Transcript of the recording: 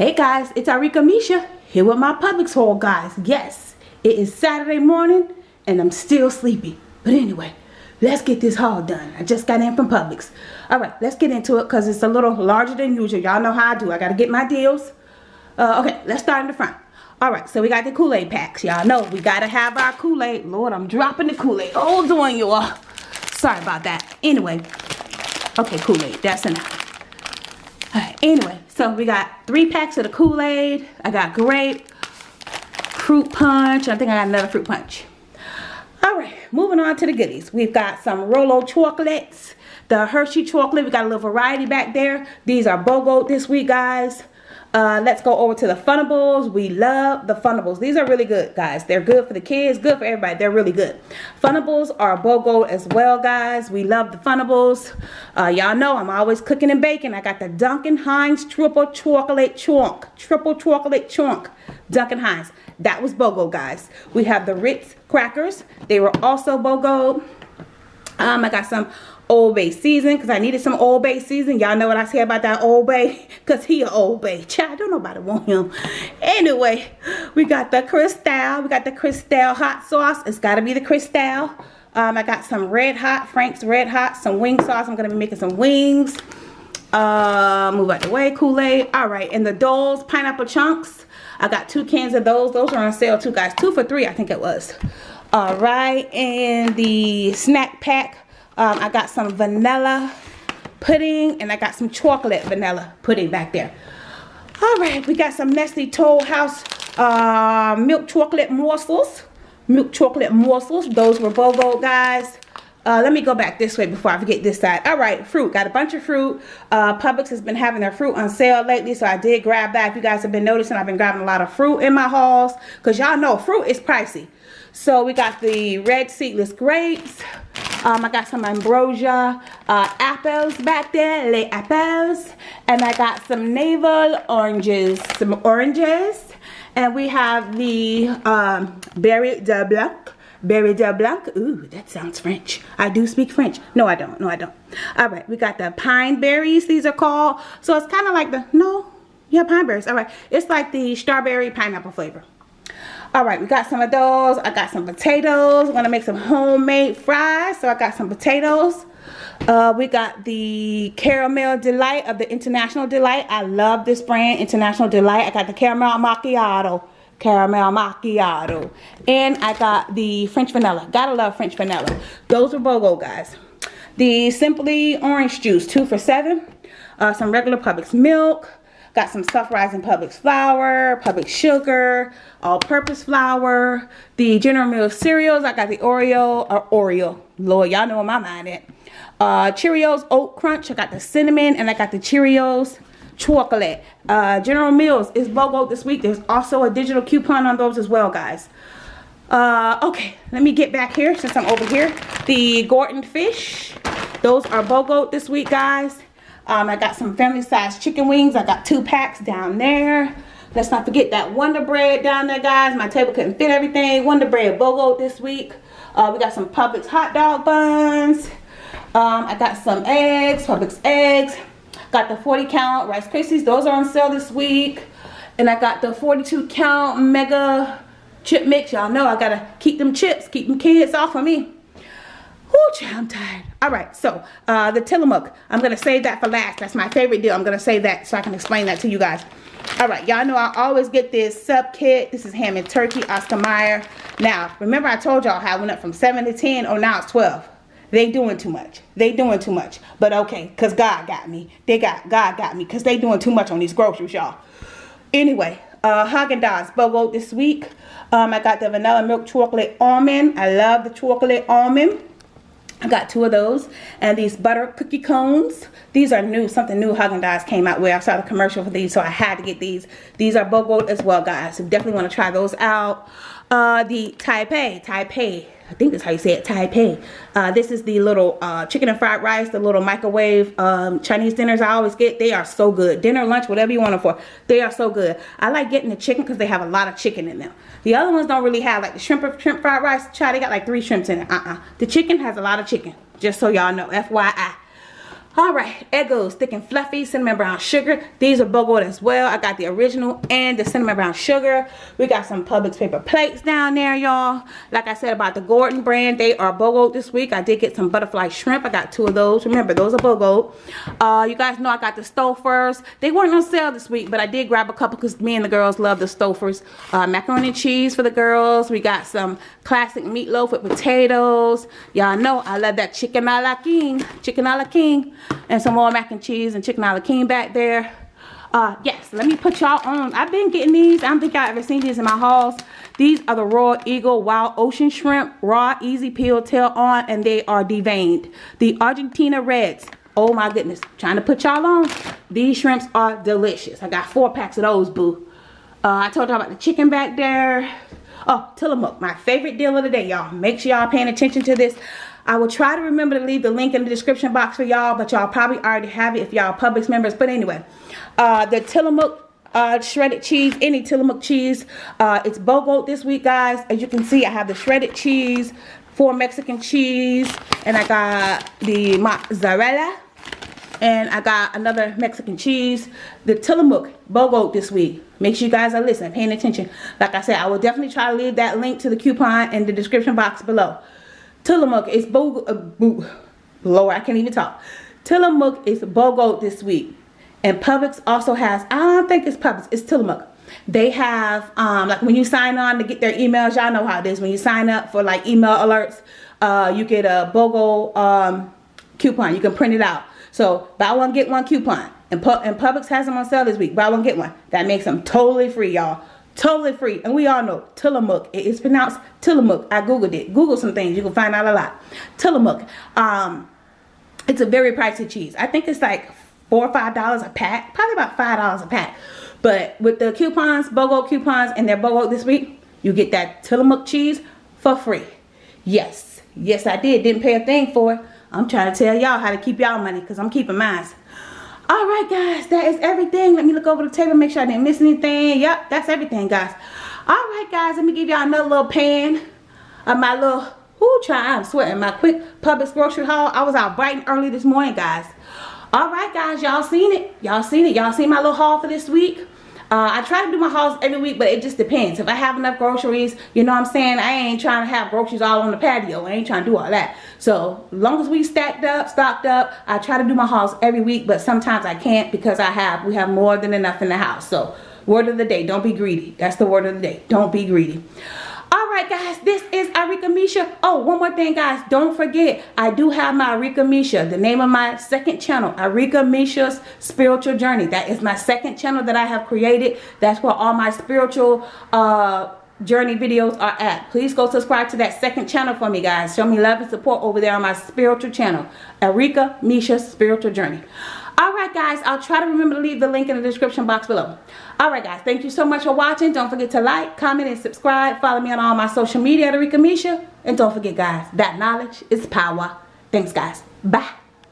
Hey guys, it's Arika Misha here with my Publix haul guys. Yes, it is Saturday morning and I'm still sleepy. But anyway, let's get this haul done. I just got in from Publix. Alright, let's get into it because it's a little larger than usual. Y'all know how I do. I got to get my deals. Uh, okay, let's start in the front. Alright, so we got the Kool-Aid packs. Y'all know we got to have our Kool-Aid. Lord, I'm dropping the Kool-Aid. Hold on, y'all. Sorry about that. Anyway, okay, Kool-Aid. That's enough. Alright, anyway, so we got three packs of the Kool-Aid. I got grape, fruit punch. I think I got another fruit punch. Alright, moving on to the goodies. We've got some Rolo chocolates. The Hershey chocolate, we got a little variety back there. These are BOGO this week, guys. Uh, let's go over to the Funables. We love the Funables. These are really good, guys. They're good for the kids, good for everybody. They're really good. Funables are BOGO as well, guys. We love the Funables. Uh, Y'all know I'm always cooking and baking. I got the Duncan Hines Triple Chocolate Chunk. Triple Chocolate Chunk. Duncan Hines. That was BOGO, guys. We have the Ritz crackers. They were also BOGO. Um, I got some Old Bay season because I needed some Old Bay season. Y'all know what I say about that Old Bay because he a Old Bay. Child, don't nobody want him. Anyway, we got the Crystal. We got the Crystal hot sauce. It's got to be the Crystal. Um, I got some Red Hot, Frank's Red Hot, some wing sauce. I'm going to be making some wings. Uh, move out the way, Kool-Aid. All right, and the Dole's Pineapple Chunks. I got two cans of those. Those are on sale too, guys. Two for three, I think it was. All right, and the snack pack um, I got some vanilla pudding and I got some chocolate vanilla pudding back there. All right, we got some Nestle Toll House uh, milk chocolate morsels. Milk chocolate morsels. Those were BOGO, guys. Uh, let me go back this way before I forget this side. All right, fruit. Got a bunch of fruit. Uh, Publix has been having their fruit on sale lately, so I did grab that. If you guys have been noticing, I've been grabbing a lot of fruit in my hauls because y'all know fruit is pricey. So we got the red seedless grapes. Um, I got some ambrosia uh, apples back there, les apples. And I got some navel oranges, some oranges. And we have the um, berry de blanc. Berry de blanc. Ooh, that sounds French. I do speak French. No, I don't. No, I don't. All right, we got the pine berries. These are called. So it's kind of like the, no, yeah, pine berries. All right, it's like the strawberry pineapple flavor all right we got some of those. I got some potatoes. I'm gonna make some homemade fries. So i got some potatoes. Uh, we got the caramel delight of the international delight. I love this brand international delight. I got the caramel macchiato caramel macchiato. And i got the french vanilla. Gotta love french vanilla. Those are bogo guys. The simply orange juice two for seven. Uh, some regular Publix milk Got some Stuff Rising Publix flour, Publix sugar, all-purpose flour, the General Mills cereals. I got the Oreo, or Oreo. Lord, y'all know where my mind at. Uh, Cheerios Oat Crunch. I got the cinnamon and I got the Cheerios chocolate. Uh, General Mills is BOGO this week. There's also a digital coupon on those as well, guys. Uh, okay, let me get back here since I'm over here. The Gorton fish. Those are BOGO this week, guys. Um, I got some family size chicken wings. I got two packs down there. Let's not forget that Wonder Bread down there, guys. My table couldn't fit everything. Wonder Bread BOGO this week. Uh, we got some Publix hot dog buns. Um, I got some eggs, Publix eggs. Got the 40 count Rice Krispies. Those are on sale this week. And I got the 42 count Mega chip mix. Y'all know I gotta keep them chips, keep them kids off of me. I'm tired. All right, so uh, the Tillamook, I'm going to save that for last. That's my favorite deal. I'm going to save that so I can explain that to you guys. All right, y'all know I always get this sub kit. This is ham and turkey, Oscar Mayer. Now, remember I told y'all how I went up from 7 to 10, or oh, now it's 12. They doing too much. They doing too much. But okay, because God got me. They got, God got me because they doing too much on these groceries, y'all. Anyway, uh, Haagen-Dazs BOGO this week. Um, I got the vanilla milk chocolate almond. I love the chocolate almond. I got two of those and these butter cookie cones. These are new, something new Haagen-Dazs came out with. I saw the commercial for these, so I had to get these. These are BOGO as well, guys. So definitely want to try those out. Uh, the Tai Pei, Taipei, I think that's how you say it, Tai Pei. Uh, this is the little uh, chicken and fried rice, the little microwave um, Chinese dinners I always get. They are so good. Dinner, lunch, whatever you want them for. They are so good. I like getting the chicken because they have a lot of chicken in them. The other ones don't really have, like the shrimp, shrimp fried rice. Try, they got like three shrimps in it. Uh-uh. The chicken has a lot of chicken, just so y'all know, FYI. All right Eggo's thick and fluffy cinnamon brown sugar. These are BOGO as well. I got the original and the cinnamon brown sugar. We got some publix paper plates down there y'all. Like i said about the Gorton brand they are BOGO this week. I did get some butterfly shrimp. I got two of those. Remember those are BOGO uh you guys know i got the stouffer's. They weren't on sale this week but i did grab a couple because me and the girls love the stouffer's uh macaroni and cheese for the girls. We got some classic meatloaf with potatoes. Y'all know i love that chicken a la king chicken a la king and some more mac and cheese and chicken a la king back there. Uh yes let me put y'all on. I've been getting these. I don't think i've ever seen these in my hauls these are the royal eagle wild ocean shrimp raw easy peel tail on and they are deveined. The argentina reds oh my goodness trying to put y'all on. These shrimps are delicious. I got four packs of those boo. Uh, i told y'all about the chicken back there. Oh tillamook my favorite deal of the day y'all. Make sure y'all paying attention to this I will try to remember to leave the link in the description box for y'all, but y'all probably already have it if y'all Publix members. But anyway, uh, the Tillamook uh, shredded cheese, any Tillamook cheese. Uh, it's BOGO this week, guys. As you can see, I have the shredded cheese, four Mexican cheese, and I got the mozzarella. And I got another Mexican cheese. The Tillamook BOGO this week. Make sure you guys are listening, paying attention. Like I said, I will definitely try to leave that link to the coupon in the description box below. Tillamook is BOGO, uh, boo, Lord, I can't even talk. Tillamook is BOGO this week. And Publix also has, I don't think it's Publix, it's Tillamook. They have, um, like when you sign on to get their emails, y'all know how it is. When you sign up for like email alerts, uh, you get a BOGO um, coupon. You can print it out. So buy one, get one coupon. And, Pu and Publix has them on sale this week. Buy one, get one. That makes them totally free, y'all. Totally free. And we all know Tillamook. It is pronounced Tillamook. I Googled it. Google some things. You can find out a lot. Tillamook. Um, it's a very pricey cheese. I think it's like four or five dollars a pack. Probably about five dollars a pack. But with the coupons, BOGO coupons, and their BOGO this week, you get that Tillamook cheese for free. Yes. Yes, I did. Didn't pay a thing for it. I'm trying to tell y'all how to keep y'all money because I'm keeping mine all right guys that is everything. Let me look over the table make sure i didn't miss anything. Yep that's everything guys. All right guys let me give y'all another little pan of my little Ooh, try i'm sweating my quick Publix grocery haul. I was out bright and early this morning guys. All right guys y'all seen it? Y'all seen it? Y'all seen my little haul for this week uh, I try to do my hauls every week, but it just depends. If I have enough groceries, you know what I'm saying? I ain't trying to have groceries all on the patio. I ain't trying to do all that. So, as long as we stacked up, stocked up, I try to do my hauls every week, but sometimes I can't because I have, we have more than enough in the house. So, word of the day, don't be greedy. That's the word of the day. Don't be greedy right guys this is Arika Misha. Oh one more thing guys don't forget I do have my Arika Misha the name of my second channel Arika Misha's spiritual journey. That is my second channel that I have created. That's where all my spiritual uh journey videos are at. Please go subscribe to that second channel for me guys. Show me love and support over there on my spiritual channel Arika Misha's spiritual journey. all right guys i'll try to remember to leave the link in the description box below. All right guys thank you so much for watching. Don't forget to like comment and subscribe. Follow me on all my social media at Arika Misha. And don't forget guys that knowledge is power. Thanks guys. Bye